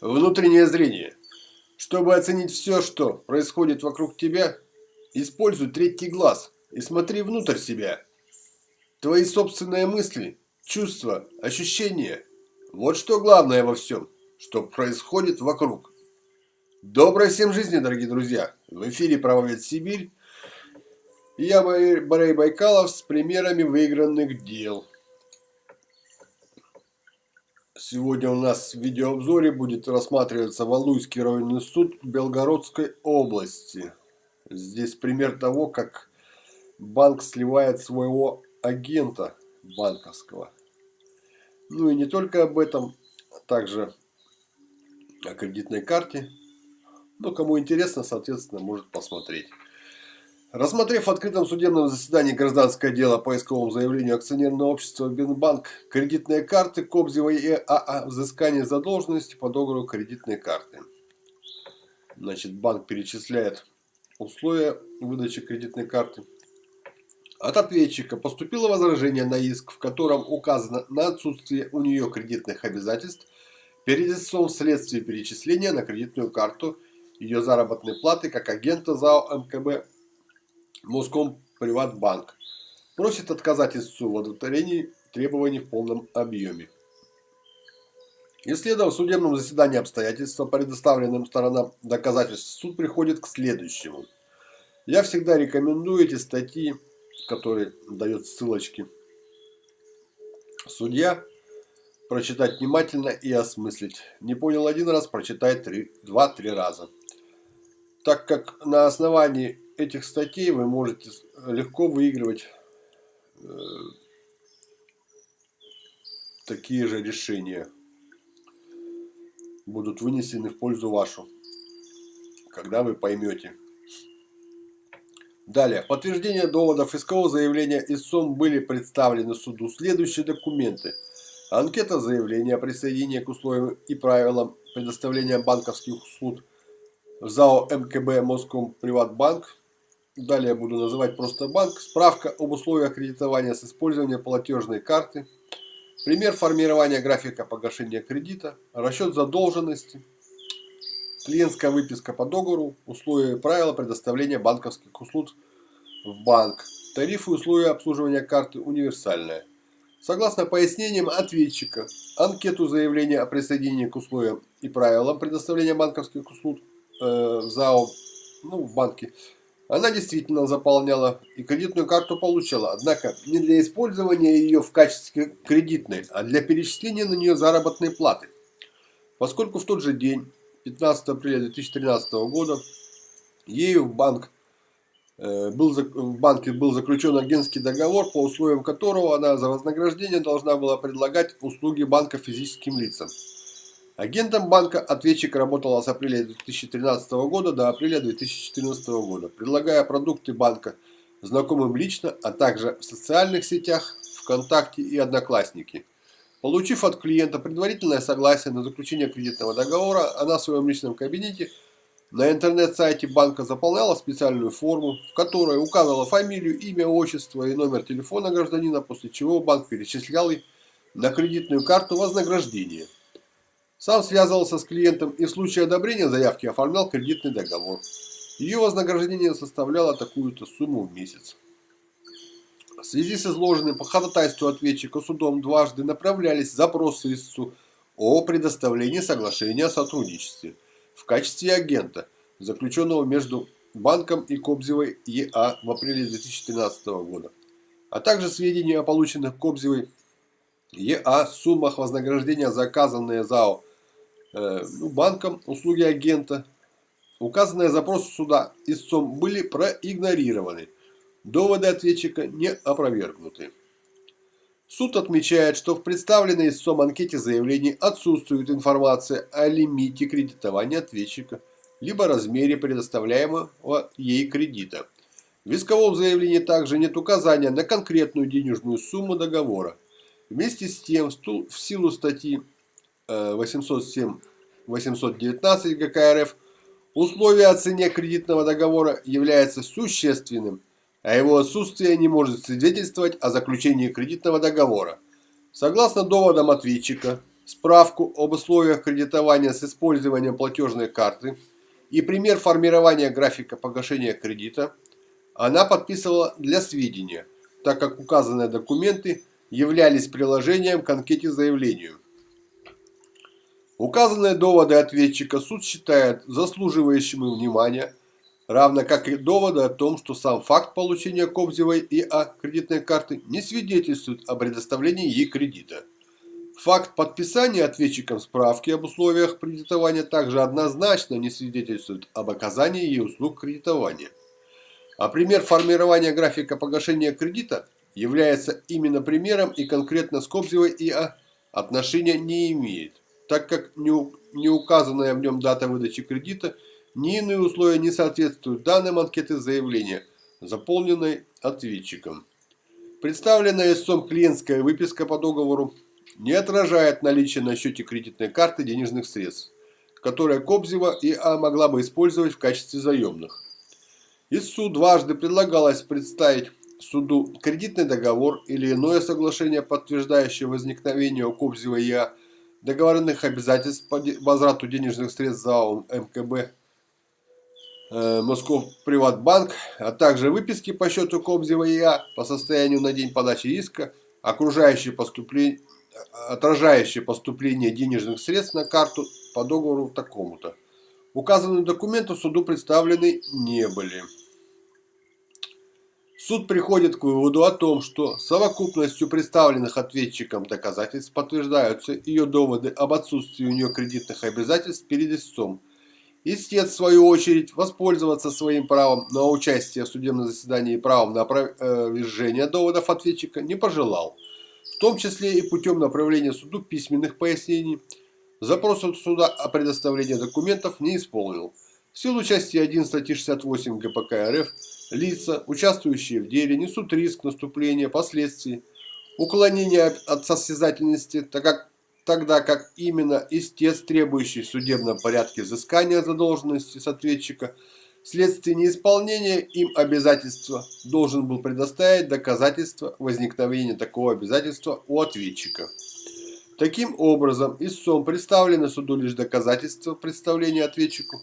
Внутреннее зрение. Чтобы оценить все, что происходит вокруг тебя, используй третий глаз и смотри внутрь себя. Твои собственные мысли, чувства, ощущения – вот что главное во всем, что происходит вокруг. Доброй всем жизни, дорогие друзья! В эфире «Правовед Сибирь» я, Борей Байкалов, с примерами выигранных дел. Сегодня у нас в видеообзоре будет рассматриваться Валуйский районный суд Белгородской области. Здесь пример того, как банк сливает своего агента банковского. Ну и не только об этом, также о кредитной карте. Но кому интересно, соответственно, может посмотреть. Рассмотрев в открытом судебном заседании гражданское дело по исковому заявлению акционерного общества Бинбанк кредитные карты Кобзева и АА взыскание задолженности по договору кредитной карты. Значит, банк перечисляет условия выдачи кредитной карты. От ответчика поступило возражение на иск, в котором указано на отсутствие у нее кредитных обязательств перед истцом вследствие перечисления на кредитную карту ее заработной платы как агента ЗАО МКБ Моском Приватбанк просит отказать истцу в удовлетворении требований в полном объеме. Исследовав в судебном заседании обстоятельства, предоставленным сторонам доказательств, суд приходит к следующему. Я всегда рекомендую эти статьи, которые дают ссылочки судья, прочитать внимательно и осмыслить. Не понял один раз, прочитай два-три раза. Так как на основании этих статей вы можете легко выигрывать э, такие же решения. Будут вынесены в пользу вашу, когда вы поймете. Далее. В подтверждение доводов искового заявления истцом были представлены суду следующие документы. Анкета заявления о присоединении к условиям и правилам предоставления банковских услуг ЗАО МКБ Моском Приватбанк Далее буду называть просто банк. Справка об условиях кредитования с использованием платежной карты. Пример формирования графика погашения кредита. Расчет задолженности. Клиентская выписка по договору. Условия и правила предоставления банковских услуг в банк. Тарифы и условия обслуживания карты универсальная. Согласно пояснениям ответчика, анкету заявления о присоединении к условиям и правилам предоставления банковских услуг э, в ЗАО, ну, в банке, она действительно заполняла и кредитную карту получила, однако не для использования ее в качестве кредитной, а для перечисления на нее заработной платы. Поскольку в тот же день, 15 апреля 2013 года, ею в, банк, э, был, в банке был заключен агентский договор, по условиям которого она за вознаграждение должна была предлагать услуги банка физическим лицам. Агентом банка ответчик работала с апреля 2013 года до апреля 2014 года, предлагая продукты банка знакомым лично, а также в социальных сетях, ВКонтакте и Одноклассники. Получив от клиента предварительное согласие на заключение кредитного договора, она в своем личном кабинете на интернет-сайте банка заполняла специальную форму, в которой указывала фамилию, имя, отчество и номер телефона гражданина, после чего банк перечислял ей на кредитную карту вознаграждение. Сам связывался с клиентом и в случае одобрения заявки оформлял кредитный договор. Ее вознаграждение составляло такую-то сумму в месяц. В связи с изложенным по ходатайству ответчика судом дважды направлялись запросы истцу о предоставлении соглашения о сотрудничестве в качестве агента, заключенного между банком и Кобзевой ЕА в апреле 2013 года, а также сведения о полученных Кобзевой ЕА суммах вознаграждения за оказанные ЗАО ну, банком услуги агента. Указанные запросы суда истцом были проигнорированы. Доводы ответчика не опровергнуты. Суд отмечает, что в представленной истцом анкете заявлений отсутствует информация о лимите кредитования ответчика, либо размере предоставляемого ей кредита. В исковом заявлении также нет указания на конкретную денежную сумму договора. Вместе с тем, в силу статьи 807 819 ГК РФ, условие о цене кредитного договора является существенным, а его отсутствие не может свидетельствовать о заключении кредитного договора. Согласно доводам ответчика, справку об условиях кредитования с использованием платежной карты и пример формирования графика погашения кредита она подписывала для сведения, так как указанные документы являлись приложением к анкете заявлению. Указанные доводы ответчика суд считает заслуживающими внимания, равно как и доводы о том, что сам факт получения Кобзевой и А кредитной карты не свидетельствует о предоставлении ей кредита. Факт подписания ответчиком справки об условиях кредитования также однозначно не свидетельствует об оказании ей услуг кредитования. А пример формирования графика погашения кредита является именно примером и конкретно с Кобзевой ИА отношения не имеет, так как не указанная в нем дата выдачи кредита ни иные условия не соответствуют данным анкеты заявления, заполненной ответчиком. Представленная истцом клиентская выписка по договору не отражает наличие на счете кредитной карты денежных средств, которые Кобзева и А могла бы использовать в качестве заемных. Истцу дважды предлагалось представить суду кредитный договор или иное соглашение, подтверждающее возникновение у Кобзева и А договоренных обязательств по возврату денежных средств ЗАО МКБ э, Москов Приватбанк, а также выписки по счету Кобзева и А по состоянию на день подачи иска, окружающие поступления отражающие поступление денежных средств на карту по договору такому-то. Указанные документы суду представлены не были. Суд приходит к выводу о том, что совокупностью представленных ответчиком доказательств подтверждаются ее доводы об отсутствии у нее кредитных обязательств перед истцом. Истец, в свою очередь, воспользоваться своим правом на участие в судебном заседании и правом на опровержение доводов ответчика не пожелал в том числе и путем направления суду письменных пояснений. Запрос от суда о предоставлении документов не исполнил. В силу части 1 статьи 68 ГПК РФ лица, участвующие в деле, несут риск наступления последствий уклонения от состязательности, так как, тогда как именно истец, требующий в судебном порядке взыскания задолженности с ответчика – Вследствие неисполнения им обязательства должен был предоставить доказательства возникновения такого обязательства у ответчика. Таким образом, истцом представлены суду лишь доказательства представления ответчику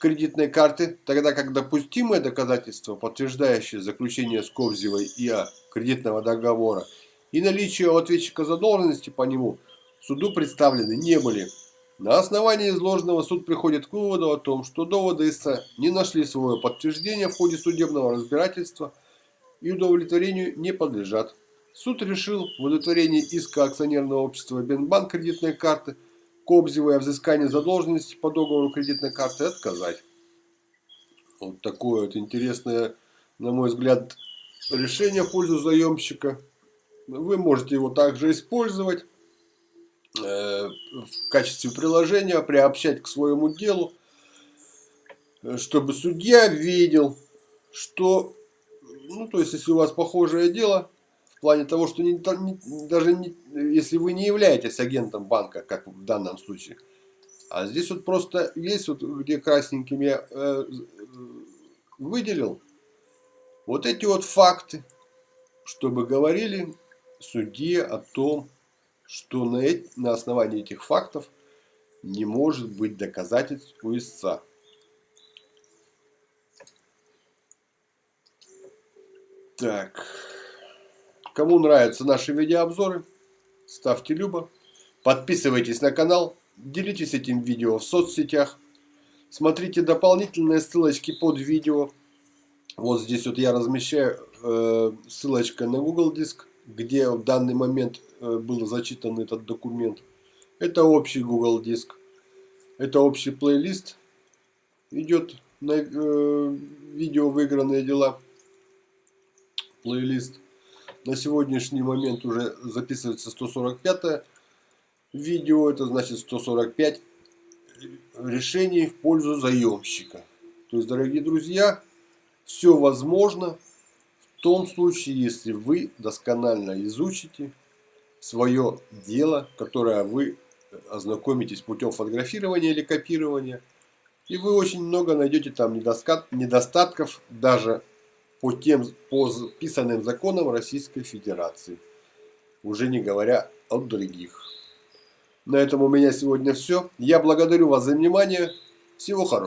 кредитной карты, тогда как допустимые доказательства, подтверждающие заключение с Ковзевой ИА кредитного договора и наличие у ответчика задолженности по нему, суду представлены не были. На основании изложенного суд приходит к выводу о том, что доводы истца не нашли свое подтверждение в ходе судебного разбирательства и удовлетворению не подлежат. Суд решил в удовлетворении иска акционерного общества Бенбанк кредитной карты Кобзевой о взыскании задолженности по договору кредитной карты отказать. Вот такое вот интересное, на мой взгляд, решение в пользу заемщика. Вы можете его также использовать. Э, в качестве приложения приобщать к своему делу, чтобы судья видел, что, ну, то есть, если у вас похожее дело, плане того, что не, не, даже не, если вы не являетесь агентом банка, как в данном случае, а здесь вот просто есть, вот где красненьким я э, выделил, вот эти вот факты, чтобы говорили судье о том, что на, на основании этих фактов не может быть доказательств у истца. Так. Кому нравятся наши видеообзоры, ставьте любо. Подписывайтесь на канал, делитесь этим видео в соцсетях. Смотрите дополнительные ссылочки под видео. Вот здесь вот я размещаю э, ссылочка на Google Диск где в данный момент э, был зачитан этот документ. Это общий Google диск. Это общий плейлист. Идет на э, видео выигранные дела. Плейлист. На сегодняшний момент уже записывается 145 видео. Это значит 145 решений в пользу заемщика. То есть, дорогие друзья, все возможно в том случае, если вы досконально изучите свое дело, которое вы ознакомитесь путем фотографирования или копирования, и вы очень много найдете там недостатков даже по тем по писанным законам Российской Федерации, уже не говоря о других. На этом у меня сегодня все. Я благодарю вас за внимание. Всего хорошего.